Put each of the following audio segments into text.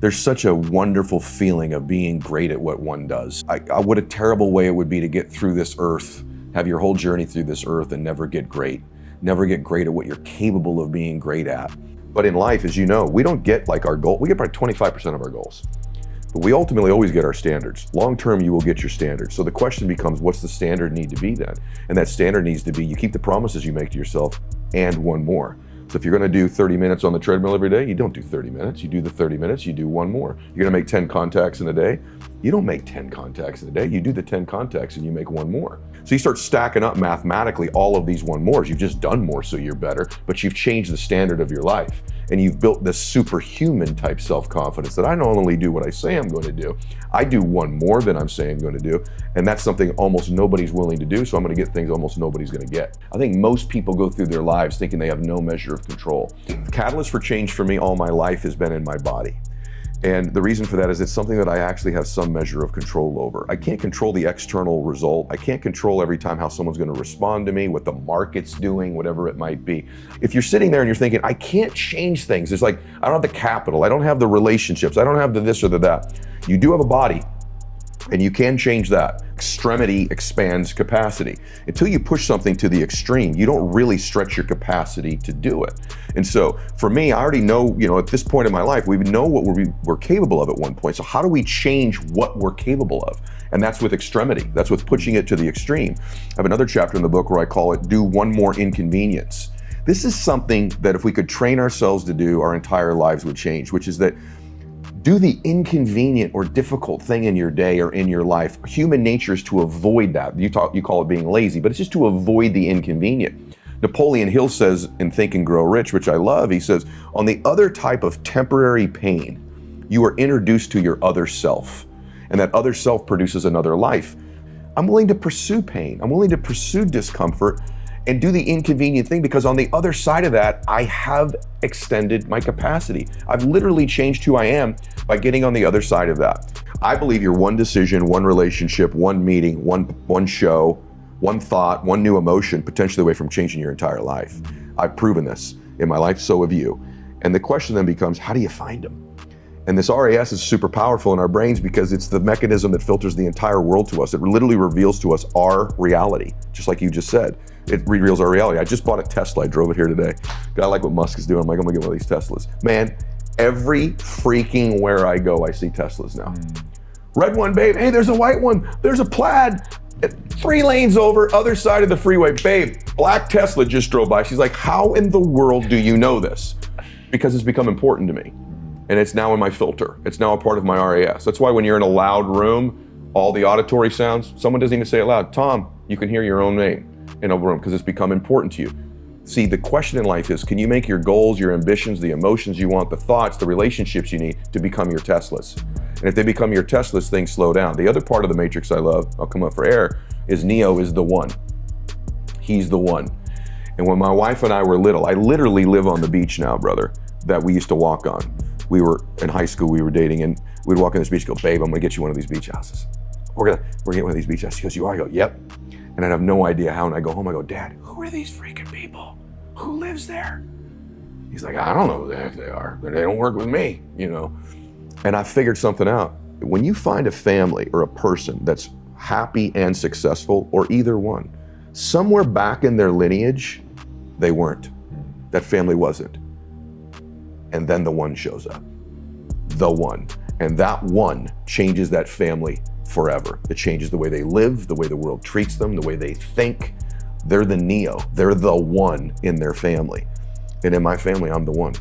There's such a wonderful feeling of being great at what one does. I, I, what a terrible way it would be to get through this earth, have your whole journey through this earth and never get great, never get great at what you're capable of being great at. But in life, as you know, we don't get like our goal, we get probably 25% of our goals. But we ultimately always get our standards. Long term, you will get your standards. So the question becomes, what's the standard need to be then? And that standard needs to be you keep the promises you make to yourself and one more. So if you're gonna do 30 minutes on the treadmill every day, you don't do 30 minutes. You do the 30 minutes, you do one more. You're gonna make 10 contacts in a day. You don't make 10 contacts in a day. You do the 10 contacts and you make one more. So you start stacking up mathematically all of these one mores. You've just done more so you're better, but you've changed the standard of your life and you've built this superhuman type self-confidence that I not only do what I say I'm going to do, I do one more than I'm saying I'm going to do, and that's something almost nobody's willing to do, so I'm going to get things almost nobody's going to get. I think most people go through their lives thinking they have no measure of control. The catalyst for change for me all my life has been in my body. And the reason for that is it's something that I actually have some measure of control over. I can't control the external result. I can't control every time how someone's going to respond to me, what the market's doing, whatever it might be. If you're sitting there and you're thinking, I can't change things. It's like, I don't have the capital. I don't have the relationships. I don't have the this or the that. You do have a body and you can change that. Extremity expands capacity. Until you push something to the extreme, you don't really stretch your capacity to do it. And so for me, I already know, you know, at this point in my life, we know what we're, we're capable of at one point. So how do we change what we're capable of? And that's with extremity. That's with pushing it to the extreme. I have another chapter in the book where I call it do one more inconvenience. This is something that if we could train ourselves to do, our entire lives would change, which is that do the inconvenient or difficult thing in your day or in your life. Human nature is to avoid that. You talk, you call it being lazy, but it's just to avoid the inconvenient. Napoleon Hill says in Think and Grow Rich, which I love, he says, on the other type of temporary pain, you are introduced to your other self, and that other self produces another life. I'm willing to pursue pain. I'm willing to pursue discomfort and do the inconvenient thing because on the other side of that, I have extended my capacity. I've literally changed who I am by getting on the other side of that. I believe you're one decision, one relationship, one meeting, one, one show, one thought, one new emotion, potentially away from changing your entire life. I've proven this in my life, so have you. And the question then becomes, how do you find them? And this RAS is super powerful in our brains because it's the mechanism that filters the entire world to us. It literally reveals to us our reality, just like you just said it reveals our reality. I just bought a Tesla. I drove it here today. I like what Musk is doing. I'm like, I'm gonna get one of these Teslas. Man, every freaking where I go, I see Teslas now. Mm. Red one, babe. Hey, there's a white one. There's a plaid. Three lanes over, other side of the freeway. Babe, black Tesla just drove by. She's like, how in the world do you know this? Because it's become important to me. And it's now in my filter. It's now a part of my RAS. That's why when you're in a loud room, all the auditory sounds, someone doesn't even say it loud. Tom, you can hear your own name in a room because it's become important to you. See, the question in life is, can you make your goals, your ambitions, the emotions you want, the thoughts, the relationships you need to become your Teslas? And if they become your Teslas, things slow down. The other part of the matrix I love, I'll come up for air, is Neo is the one. He's the one. And when my wife and I were little, I literally live on the beach now, brother, that we used to walk on. We were in high school, we were dating, and we'd walk on this beach, go, babe, I'm gonna get you one of these beach houses. We're gonna, we're gonna get one of these beach houses. She goes, you are? I go, yep and I'd have no idea how. And I go home, I go, Dad, who are these freaking people? Who lives there? He's like, I don't know who the heck they are, they don't work with me, you know. And I figured something out. When you find a family or a person that's happy and successful, or either one, somewhere back in their lineage, they weren't. That family wasn't. And then the one shows up. The one. And that one changes that family forever. It changes the way they live, the way the world treats them, the way they think. They're the Neo. They're the one in their family. And in my family, I'm the one.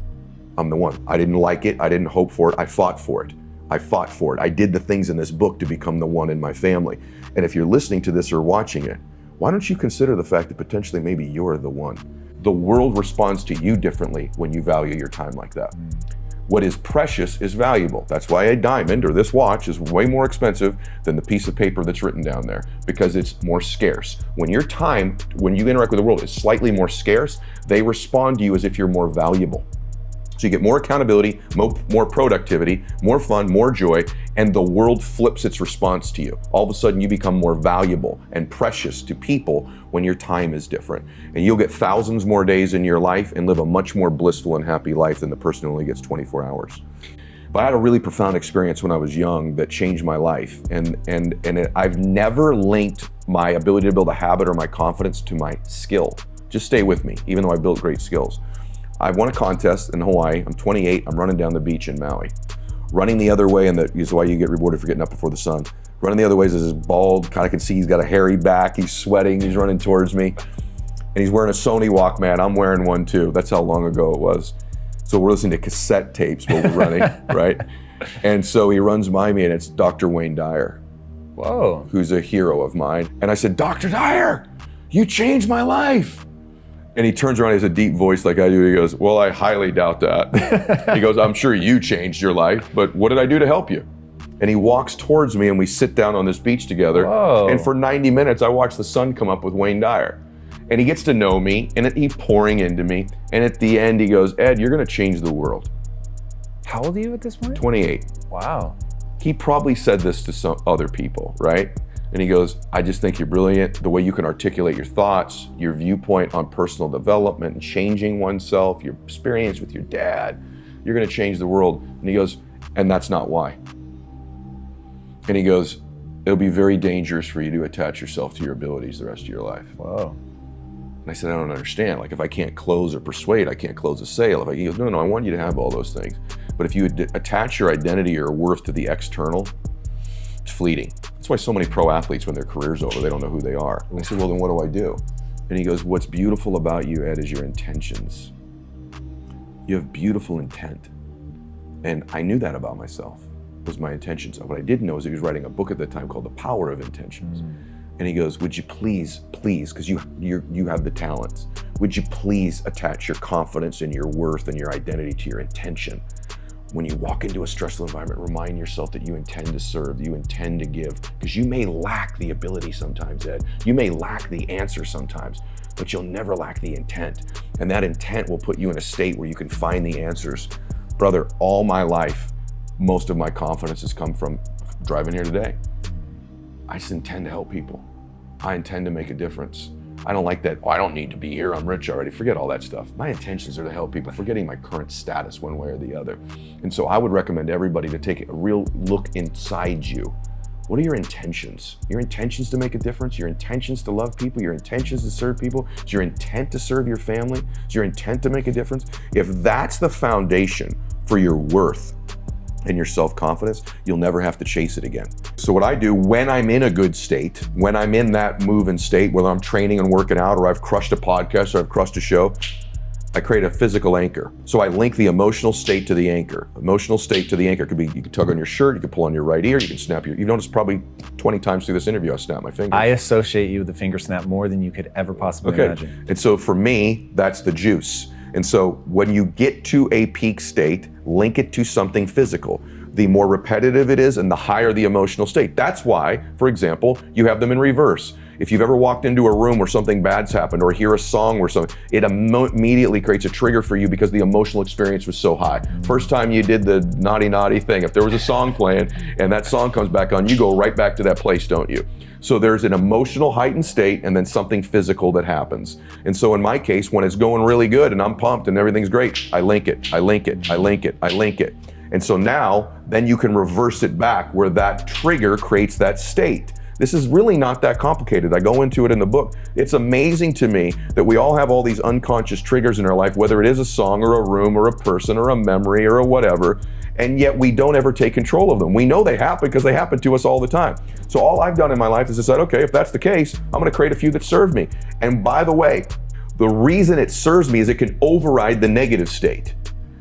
I'm the one. I didn't like it. I didn't hope for it. I fought for it. I fought for it. I did the things in this book to become the one in my family. And if you're listening to this or watching it, why don't you consider the fact that potentially maybe you're the one? The world responds to you differently when you value your time like that. Mm. What is precious is valuable. That's why a diamond or this watch is way more expensive than the piece of paper that's written down there because it's more scarce. When your time, when you interact with the world is slightly more scarce, they respond to you as if you're more valuable. So you get more accountability, more productivity, more fun, more joy, and the world flips its response to you. All of a sudden you become more valuable and precious to people when your time is different. And you'll get thousands more days in your life and live a much more blissful and happy life than the person who only gets 24 hours. But I had a really profound experience when I was young that changed my life, and and and it, I've never linked my ability to build a habit or my confidence to my skill. Just stay with me, even though I built great skills. I won a contest in Hawaii. I'm 28. I'm running down the beach in Maui. Running the other way, and that is why you get rewarded for getting up before the sun. Running the other way is this bald, kind of can see he's got a hairy back. He's sweating. He's running towards me, and he's wearing a Sony Walkman. I'm wearing one too. That's how long ago it was. So we're listening to cassette tapes while we're running, right? And so he runs by me, and it's Dr. Wayne Dyer. Whoa. Who's a hero of mine. And I said, Dr. Dyer, you changed my life. And he turns around, he has a deep voice like I do. He goes, Well, I highly doubt that. he goes, I'm sure you changed your life, but what did I do to help you? And he walks towards me and we sit down on this beach together. Whoa. And for 90 minutes, I watch the sun come up with Wayne Dyer. And he gets to know me and he's pouring into me. And at the end, he goes, Ed, you're going to change the world. How old are you at this point? 28. Wow. He probably said this to some other people, right? And he goes, I just think you're brilliant. The way you can articulate your thoughts, your viewpoint on personal development and changing oneself, your experience with your dad, you're going to change the world. And he goes, and that's not why. And he goes, it'll be very dangerous for you to attach yourself to your abilities the rest of your life. Whoa. And I said, I don't understand. Like, if I can't close or persuade, I can't close a sale. If I, he goes, no, no, I want you to have all those things. But if you attach your identity or worth to the external, it's fleeting. That's why so many pro athletes, when their career's over, they don't know who they are. And I said, well, then what do I do? And he goes, what's beautiful about you, Ed, is your intentions. You have beautiful intent. And I knew that about myself, was my intentions. What I didn't know is he was writing a book at the time called The Power of Intentions. Mm. And he goes, would you please, please, because you, you you have the talents, would you please attach your confidence and your worth and your identity to your intention? When you walk into a stressful environment, remind yourself that you intend to serve, you intend to give, because you may lack the ability sometimes, Ed. You may lack the answer sometimes, but you'll never lack the intent. And that intent will put you in a state where you can find the answers. Brother, all my life, most of my confidence has come from driving here today. I just intend to help people. I intend to make a difference. I don't like that, oh, I don't need to be here, I'm rich already. Forget all that stuff. My intentions are to help people, forgetting my current status one way or the other. And so I would recommend everybody to take a real look inside you. What are your intentions? Your intentions to make a difference? Your intentions to love people? Your intentions to serve people? Is your intent to serve your family? Is your intent to make a difference? If that's the foundation for your worth, and your self-confidence, you'll never have to chase it again. So what I do when I'm in a good state, when I'm in that moving state, whether I'm training and working out or I've crushed a podcast or I've crushed a show, I create a physical anchor. So I link the emotional state to the anchor. Emotional state to the anchor could be you can tug on your shirt, you can pull on your right ear, you can snap your. You've noticed probably 20 times through this interview I snap my finger. I associate you with the finger snap more than you could ever possibly Okay. imagine. And so for me, that's the juice. And so when you get to a peak state, link it to something physical. The more repetitive it is and the higher the emotional state. That's why, for example, you have them in reverse. If you've ever walked into a room where something bad's happened or hear a song where something, it immediately creates a trigger for you because the emotional experience was so high. First time you did the naughty, naughty thing, if there was a song playing and that song comes back on, you go right back to that place, don't you? So there's an emotional heightened state and then something physical that happens. And so in my case, when it's going really good and I'm pumped and everything's great, I link it, I link it, I link it, I link it. And so now, then you can reverse it back where that trigger creates that state. This is really not that complicated. I go into it in the book. It's amazing to me that we all have all these unconscious triggers in our life, whether it is a song or a room or a person or a memory or a whatever, and yet we don't ever take control of them. We know they happen because they happen to us all the time. So all I've done in my life is decide, okay, if that's the case, I'm gonna create a few that serve me. And by the way, the reason it serves me is it can override the negative state.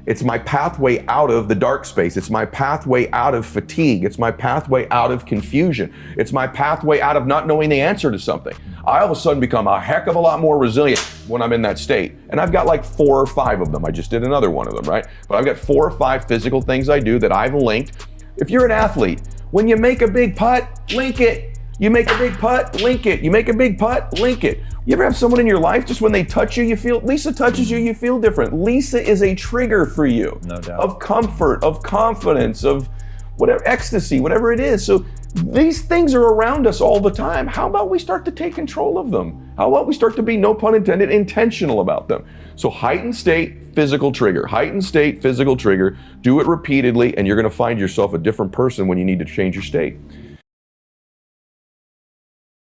It's my pathway out of the dark space. It's my pathway out of fatigue. It's my pathway out of confusion. It's my pathway out of not knowing the answer to something. I all of a sudden become a heck of a lot more resilient when I'm in that state. And I've got like four or five of them. I just did another one of them, right? But I've got four or five physical things I do that I've linked. If you're an athlete, when you make a big putt, link it. You make a big putt, link it. You make a big putt, link it. You ever have someone in your life just when they touch you, you feel Lisa touches you, you feel different. Lisa is a trigger for you. No doubt. Of comfort, of confidence, of whatever ecstasy, whatever it is. So These things are around us all the time. How about we start to take control of them? How about we start to be, no pun intended, intentional about them? So, heightened state, physical trigger. Heightened state, physical trigger. Do it repeatedly, and you're going to find yourself a different person when you need to change your state.